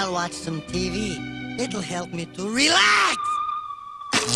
I'll watch some TV. It'll help me to relax.